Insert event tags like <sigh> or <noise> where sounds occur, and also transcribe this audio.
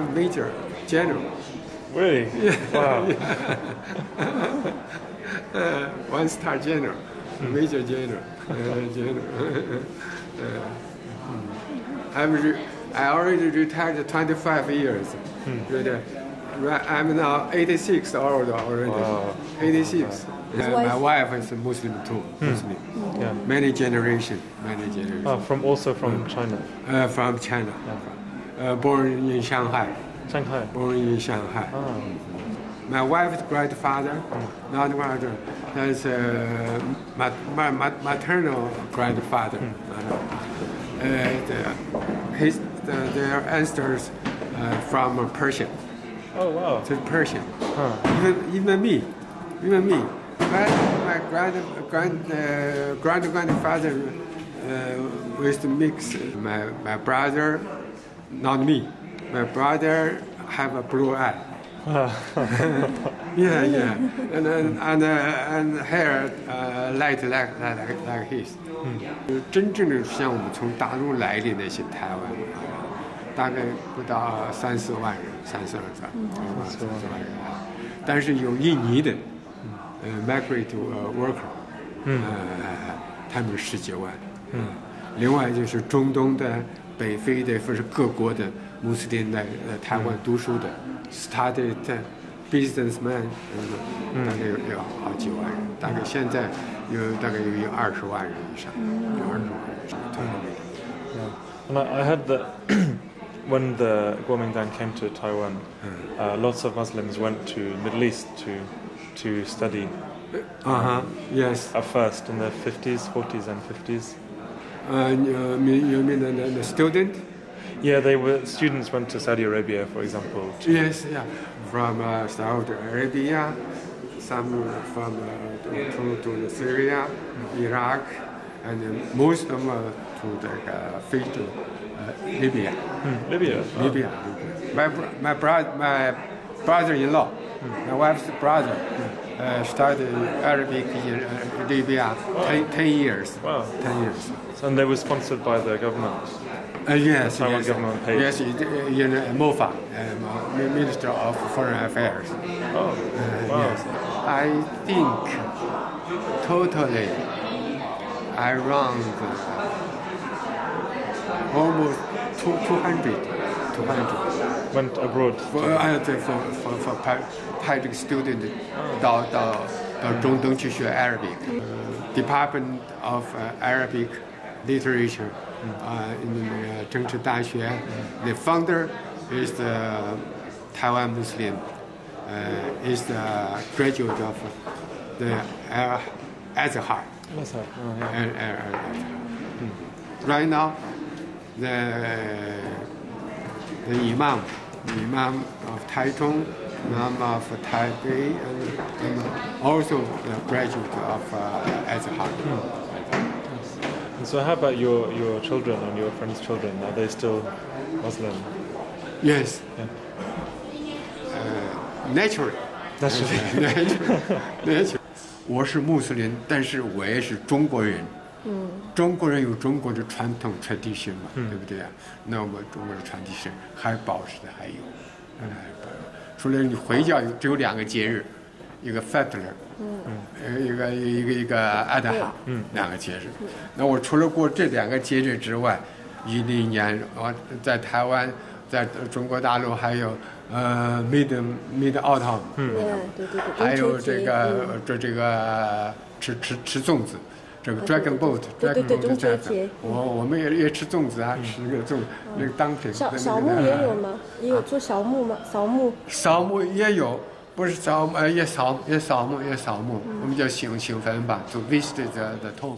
major general. Really? Wow. <laughs> uh, one star general, major general, uh, general. <laughs> uh, I'm re- I already retired 25 years. Really. Right, I'm now 86 old already. Wow. 86. Uh, my wife- wife is a Muslim too. Muslim. Yeah. Many generation, many generation. Oh, from also from China, Uh, from China. Uh, born in Shanghai. Shanghai. Born in Shanghai. Oh, My wife's grandfather, not grandfather, that's uh, my, my, my maternal grandfather. Uh, the, his, the, their ancestors uh, from Persia. oh wow. To Persian. Huh. Even, even me, even me. My, my grand, grand, uh, grand grandfather uh, was mix. My, my brother, not me. My brother have a blue eye. yeah, yeah, and and and, uh, and hair uh, light like like like his. 嗯，就真正的像我们从大陆来的那些台湾人，大概不到三四万人，三四万人，三四万人。但是有印尼的，呃，migrate 呃 worker，嗯，他们十几万。嗯，另外就是中东的、北非的，或是各国的穆斯林来呃台湾读书的，started businessman，嗯，大概有有好几万人，大概现在有大概有有二十万人以上，有二十万人以上。对 Yeah. And I, I heard that when the Kuomintang came to Taiwan, uh, lots of Muslims went to Middle East to to study Uh huh. Yes. at first in the 50s, 40s, and 50s. Uh, you mean, the, the, student? Yeah, they were students went to Saudi Arabia, for example. Yes, yeah. From uh, Saudi Arabia, some from uh, to, to Syria, Iraq, and most of them uh, to the uh, Fiji, uh, Libya. Hmm, Libya. oh. Libya. My my brother, my brother-in-law, my wife's brother, uh, studied Arabic in uh, Libya 10, 10 years. Wow. 10 years. And they were sponsored by the government. Uh, yes, Taiwan yes, government paid. yes, in uh, MOFA, um, uh, Minister of Foreign Affairs. Uh, Oh, wow. Yes, I think totally around uh, almost two, 200. 200. Went abroad? For, think for, for, for private student oh. the Zhongdong Qishu Arabic, uh, Department of uh, Arabic Literature uh, in uh, Zhengzhi The founder is the Taiwan Muslim, uh, is the graduate of the uh, Azhar. Azhar. Oh, yeah. Uh, uh, right now, the the imam, the imam of Taichung, imam of Taipei, and, and also the graduate of uh, Azhar. And so, how about your, your children and your friends' children? Are they still Muslim? Yes. Yeah. Uh, naturally. That's natural, <laughs> natural. <laughs> <laughs> 我是穆斯林，但是我也是中国人。 嗯，中国人有中国的传统 tradition 嘛，对不对啊？那我们中国的 tradition 还保持的还有，嗯，还保除了你回教有只有两个节日，一个 Fetler，嗯，呃，一个一个一个阿达哈，嗯，两个节日。那我除了过这两个节日之外，一零年我在台湾，在中国大陆还有呃 Mid Mid Autumn，嗯，对对对，还有这个嗯。这这个吃吃吃粽子，这个 Dragon Boat，对对对 Dragon Boat 我我们也也吃粽子啊，吃那个粽那个当品。小小木也有吗？也有做小木吗？扫墓扫墓也有，不是扫墓，呃，也扫也扫墓也扫墓，我们叫行行坟吧，to visit the the tomb。